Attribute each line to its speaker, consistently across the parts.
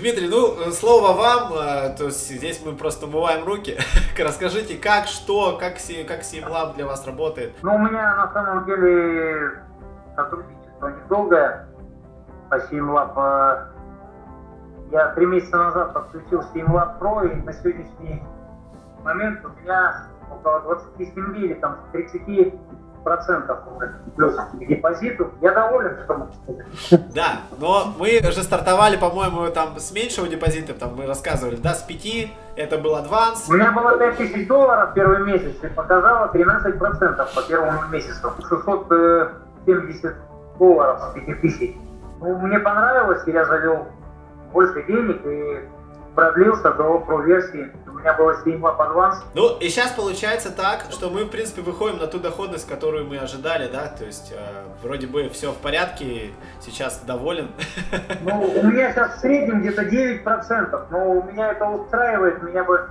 Speaker 1: Дмитрий, ну, слово вам, э, то есть здесь мы просто умываем руки. Расскажите, как, что, как, как Simlab для вас работает?
Speaker 2: Ну, у меня на самом деле сотрудничество недолгое по Simlab. Я три месяца назад подключил Simlab Pro, и на сегодняшний момент у меня около 27 или там 30 процентов плюс к депозиту. Я доволен, что сказать.
Speaker 1: Да, но мы же стартовали, по-моему, там с меньшего депозита, там мы рассказывали, да, с 5, это был адванс.
Speaker 2: У меня было 5 тысяч долларов первый месяц и показало 13 процентов по первому месяцу. 670 долларов с 5 тысяч. Ну, мне понравилось, и я завел больше денег, и продлился до про-версии. У меня было 7 Lab Advance.
Speaker 1: Ну, и сейчас получается так, что мы, в принципе, выходим на ту доходность, которую мы ожидали, да? То есть, э, вроде бы все в порядке, сейчас доволен.
Speaker 2: Ну, у меня сейчас в среднем где-то 9%, но у меня это устраивает, меня бы,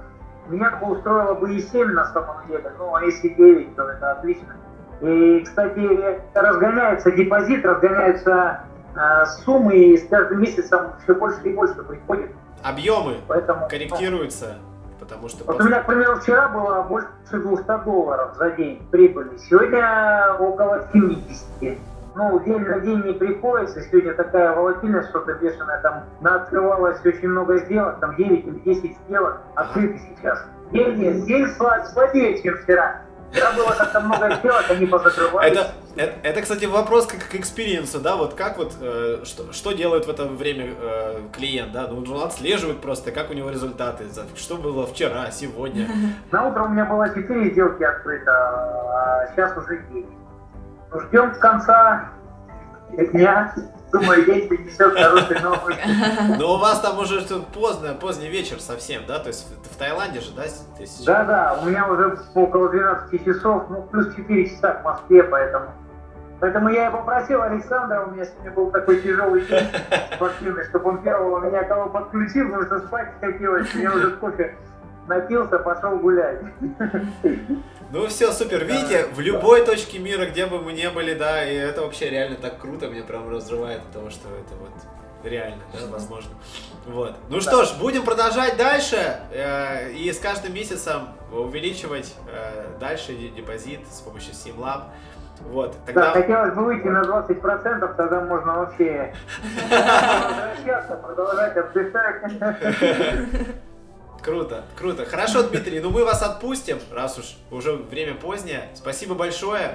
Speaker 2: меня бы устроило бы и 7 на самом деле, ну, а если 9, то это отлично. И, кстати, разгоняется депозит, разгоняются э, суммы, и с каждым месяцем все больше и больше приходит
Speaker 1: объемы Поэтому, корректируются, потому что...
Speaker 2: Вот после... у меня, к примеру, вчера было больше 200 долларов за день прибыли, сегодня около 70. Ну, день на день не приходится, сегодня такая волатильность, что-то бешеное, там открывалось очень много сделок, там 9 или 10 сделок открыты сейчас. День, день слабее, чем вчера. Вчера было как-то много сделок, они позакрывались.
Speaker 1: Это, это, это, кстати, вопрос как к experience у, да, вот как вот, э, что, что делает в это время э, клиент, да, ну, он отслеживает просто, как у него результаты, что было вчера, сегодня.
Speaker 2: На утро у меня было 4 сделки открыто, а сейчас уже 9. Ну, ждем конца дня, Думаю, день принесет хорошие новости.
Speaker 1: Но у вас там уже поздно, поздний вечер совсем, да? То есть в Таиланде же, да?
Speaker 2: Да, да, у меня уже около 12 часов, ну плюс 4 часа в Москве, поэтому... Поэтому я и попросил Александра, у меня сегодня был такой тяжелый день спортивный, чтобы он первого меня кого подключил, потому что спать хотелось, мне уже кофе напился, пошел гулять.
Speaker 1: Ну все, супер. Видите, в любой точке мира, где бы мы не были, да, и это вообще реально так круто, меня прям разрывает от того, что это вот реально, да, возможно. Вот. Ну да. что ж, будем продолжать дальше э, и с каждым месяцем увеличивать э, дальше депозит с помощью SimLab. Вот,
Speaker 2: тогда... Да, хотелось бы выйти на 20%, тогда можно вообще возвращаться, продолжать отдыхать.
Speaker 1: Круто, круто. Хорошо, Дмитрий, ну мы вас отпустим, раз уж уже время позднее. Спасибо большое.